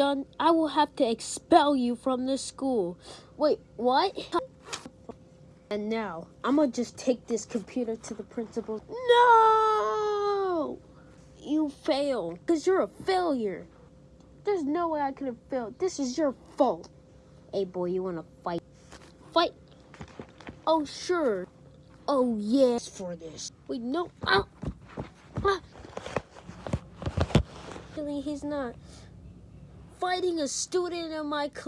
done, I will have to expel you from the school. Wait, what? And now, I'm gonna just take this computer to the principal. No! You fail, because you're a failure. There's no way I could have failed. This is your fault. Hey, boy, you wanna fight? Fight? Oh, sure. Oh, yes, for this. Wait, no. Ah! Ah! Really, he's not fighting a student in my class.